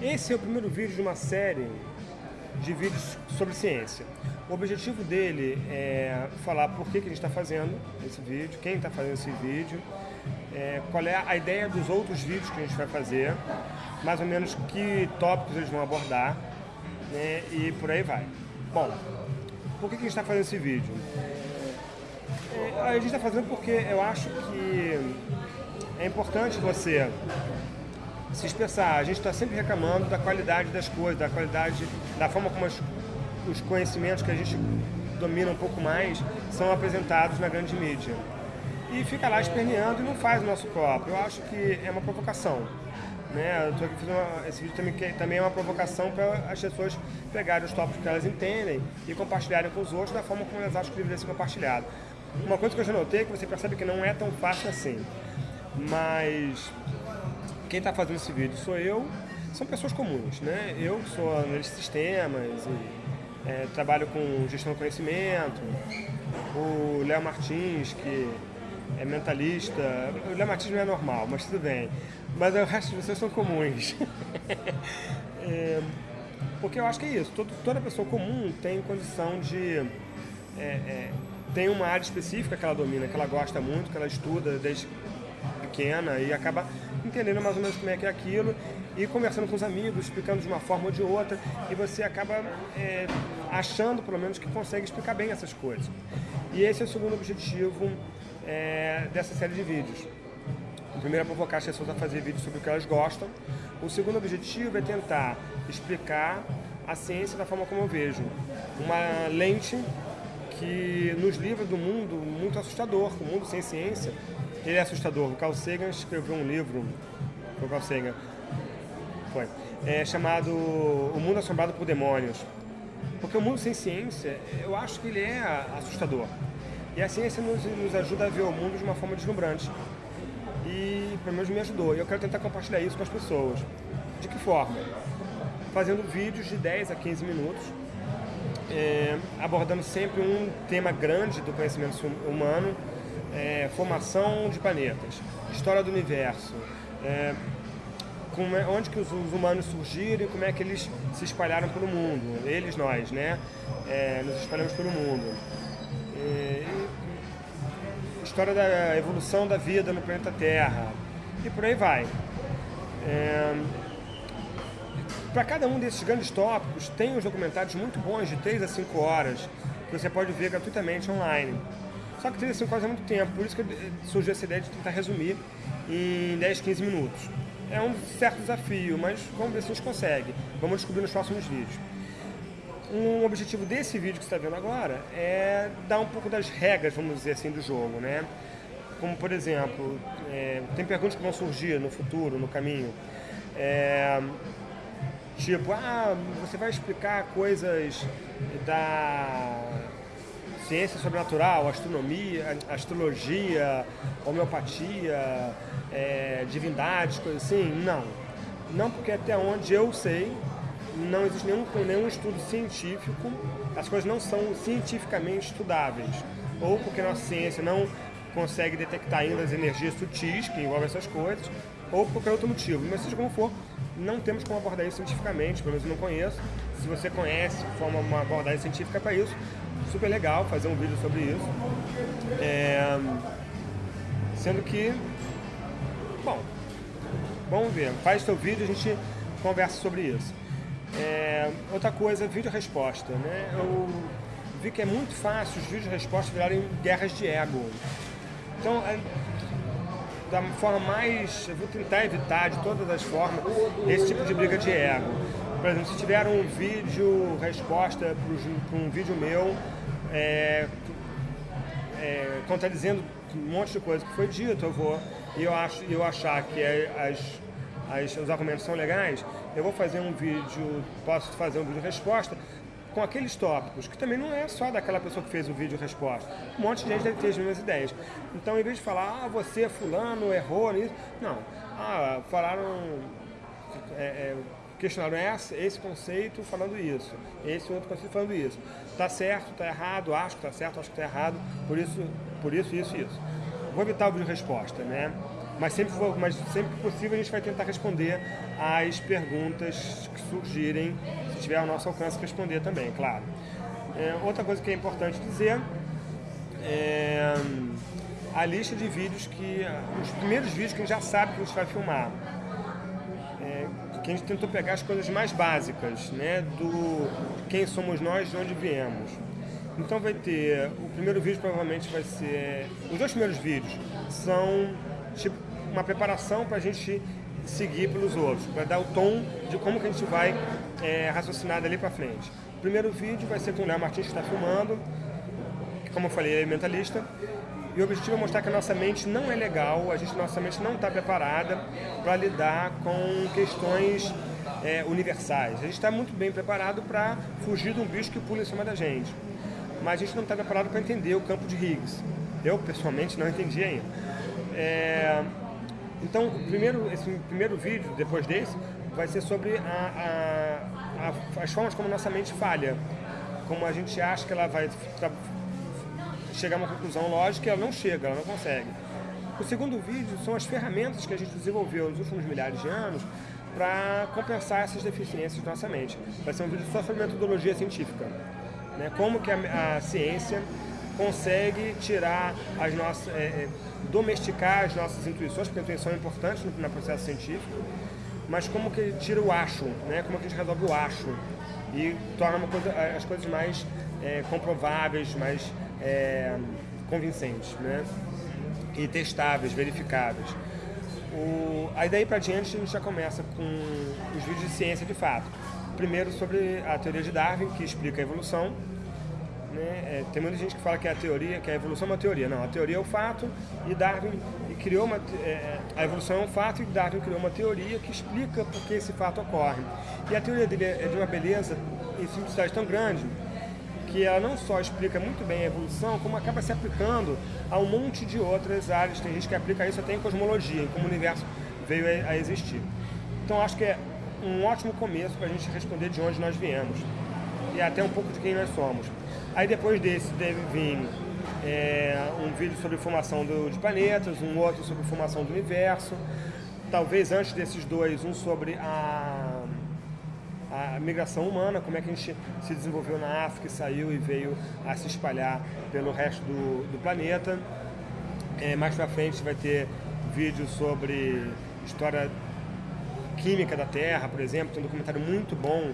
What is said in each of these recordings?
Esse é o primeiro vídeo de uma série de vídeos sobre ciência. O objetivo dele é falar por que, que a gente está fazendo esse vídeo, quem está fazendo esse vídeo, é, qual é a ideia dos outros vídeos que a gente vai fazer, mais ou menos que tópicos eles vão abordar, né, e por aí vai. Bom, por que, que a gente está fazendo esse vídeo? É, a gente está fazendo porque eu acho que é importante você se expressar. A gente está sempre reclamando da qualidade das coisas, da qualidade, da forma como as os conhecimentos que a gente domina um pouco mais são apresentados na grande mídia. E fica lá esperneando e não faz o nosso próprio. Eu acho que é uma provocação. Né? Uma, esse vídeo também, que, também é uma provocação para as pessoas pegarem os tópicos que elas entendem e compartilharem com os outros da forma como elas acham que deveria ser compartilhado. Uma coisa que eu já notei é que você percebe que não é tão fácil assim. Mas quem está fazendo esse vídeo sou eu, são pessoas comuns, né? Eu sou analista de sistemas e é, trabalho com gestão do conhecimento, o Léo Martins, que é mentalista. O Léo Martins não é normal, mas tudo bem. Mas o resto de vocês são comuns. é, porque eu acho que é isso. Toda pessoa comum tem condição de. É, é, tem uma área específica que ela domina, que ela gosta muito, que ela estuda desde pequena e acaba entendendo mais ou menos como é que é aquilo e conversando com os amigos, explicando de uma forma ou de outra, e você acaba é, achando, pelo menos, que consegue explicar bem essas coisas. E esse é o segundo objetivo é, dessa série de vídeos. O primeiro é provocar as pessoas a fazer vídeos sobre o que elas gostam. O segundo objetivo é tentar explicar a ciência da forma como eu vejo. Uma lente que nos livra do mundo muito assustador, o mundo sem ciência, ele é assustador. O Carl Sagan escreveu um livro, o Carl Sagan, foi, é, chamado O Mundo Assombrado por Demônios. Porque o mundo sem ciência, eu acho que ele é assustador. E a ciência nos, nos ajuda a ver o mundo de uma forma deslumbrante. E pelo menos me ajudou. E eu quero tentar compartilhar isso com as pessoas. De que forma? Fazendo vídeos de 10 a 15 minutos, é, abordando sempre um tema grande do conhecimento humano, é, formação de planetas, história do universo, é, é, onde que os, os, humanos surgiram e como é que eles se espalharam pelo mundo, eles, nós, né? É, nos espalhamos pelo mundo. É, história da evolução da vida no planeta Terra e por aí vai. É, Para cada um desses grandes tópicos, tem uns documentários muito bons de 3 a 5 horas que você pode ver gratuitamente online. Só que 3 a 5 horas é muito tempo, por isso que surgiu essa ideia de tentar resumir em 10, 15 minutos é um certo desafio, mas vamos ver se a gente consegue. Vamos descobrir nos próximos vídeos. Um objetivo desse vídeo que você está vendo agora é dar um pouco das regras, vamos dizer assim, do jogo, né? Como, por exemplo, é, tem perguntas que vão surgir no futuro, no caminho. É, tipo, ah, você vai explicar coisas da ciência sobrenatural, astronomia, astrologia, homeopatia, é, divindades, coisas assim? Não. Não porque até onde eu sei, não existe nenhum, nenhum estudo científico, as coisas não são cientificamente estudáveis. Ou porque nossa ciência não consegue detectar ainda as energias sutis que envolvem essas coisas, ou por qualquer outro motivo. Mas seja como for, não temos como abordar isso cientificamente, pelo menos eu não conheço. Se você conhece, forma uma abordagem científica para isso, super legal fazer um vídeo sobre isso. É, sendo que, bom, vamos ver, faz seu vídeo a gente conversa sobre isso. É, outra coisa, vídeo-resposta, né? Eu vi que é muito fácil os vídeos-respostas virarem guerras de ego. Então, é, da forma mais, eu vou tentar evitar de todas as formas esse tipo de briga de ego. Por exemplo, se tiver um vídeo resposta para um vídeo meu é, é, contradizendo um monte de coisa que foi dito, eu vou, e eu, acho, eu achar que as, as, os argumentos são legais, eu vou fazer um vídeo, posso fazer um vídeo resposta com aqueles tópicos, que também não é só daquela pessoa que fez o vídeo resposta. Um monte de gente deve ter as mesmas ideias. Então, em vez de falar, ah, você, fulano, errou nisso, não. Ah, falaram... É, é, questionaram esse, esse conceito falando isso, esse outro conceito falando isso. Está certo, está errado, acho que está certo, acho que está errado, por isso, por isso, isso, isso. Vou evitar o vídeo resposta, né? Mas sempre, mas sempre que possível a gente vai tentar responder às perguntas que surgirem, se tiver ao nosso alcance responder também, claro. É, outra coisa que é importante dizer é a lista de vídeos que. os primeiros vídeos que a gente já sabe que a gente vai filmar. É, que a gente tentou pegar as coisas mais básicas, né? Do quem somos nós, de onde viemos. Então vai ter. O primeiro vídeo provavelmente vai ser. Os dois primeiros vídeos são tipo uma preparação para a gente seguir pelos outros, para dar o tom de como que a gente vai é, raciocinar dali para frente. O primeiro vídeo vai ser com o Léo Martins que está filmando, como eu falei é mentalista, e o objetivo é mostrar que a nossa mente não é legal, a gente, nossa mente não está preparada para lidar com questões é, universais. A gente está muito bem preparado para fugir de um bicho que pula em cima da gente, mas a gente não está preparado para entender o campo de Higgs. Eu, pessoalmente, não entendi ainda. É, então, primeiro, esse primeiro vídeo, depois desse, vai ser sobre a, a, a, as formas como nossa mente falha. Como a gente acha que ela vai chegar a uma conclusão lógica e ela não chega, ela não consegue. O segundo vídeo são as ferramentas que a gente desenvolveu nos últimos milhares de anos para compensar essas deficiências da nossa mente. Vai ser um vídeo só sobre metodologia científica. Né? Como que a, a ciência consegue tirar as nossas... É, é, domesticar as nossas intuições, porque a intuição é importante no, no processo científico, mas como que tira o acho, né? como que a gente resolve o acho e torna coisa, as coisas mais é, comprováveis, mais é, convincentes, né? E testáveis, verificáveis. O, aí daí para diante a gente já começa com os vídeos de ciência de fato. Primeiro sobre a teoria de Darwin, que explica a evolução. Né? É, tem muita gente que fala que a teoria, que a evolução é uma teoria. Não, a teoria é o fato e Darwin criou uma, é, a evolução é um fato e Darwin criou uma teoria que explica por que esse fato ocorre. E a teoria dele é de uma beleza e simplicidade tão grande que ela não só explica muito bem a evolução, como acaba se aplicando a um monte de outras áreas. Tem gente que aplica isso até em cosmologia, em como o universo veio a existir. Então acho que é um ótimo começo para a gente responder de onde nós viemos e até um pouco de quem nós somos. Aí depois desse deve vir é, um vídeo sobre formação do, de planetas, um outro sobre formação do universo, talvez antes desses dois, um sobre a a migração humana, como é que a gente se desenvolveu na África e saiu e veio a se espalhar pelo resto do, do planeta. É, mais pra frente vai ter vídeos sobre história química da Terra, por exemplo, tem um documentário muito bom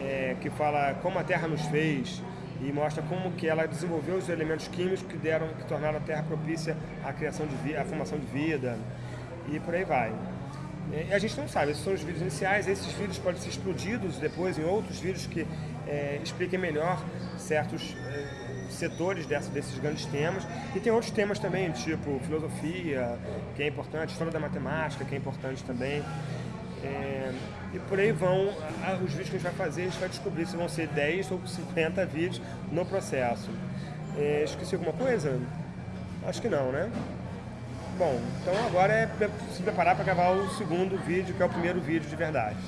é, que fala como a Terra nos fez e mostra como que ela desenvolveu os elementos químicos que deram, que tornaram a Terra propícia à criação de vida, à formação de vida e por aí vai. É, a gente não sabe, esses são os vídeos iniciais, esses vídeos podem ser explodidos depois em outros vídeos que é, expliquem melhor certos é, setores dessa, desses grandes temas. E tem outros temas também, tipo filosofia, que é importante, história da matemática, que é importante também. É, e por aí vão os vídeos que a gente vai fazer, a gente vai descobrir se vão ser 10 ou 50 vídeos no processo. É, esqueci alguma coisa? Acho que não, né? Bom, então agora é se preparar para gravar o segundo vídeo, que é o primeiro vídeo de verdade.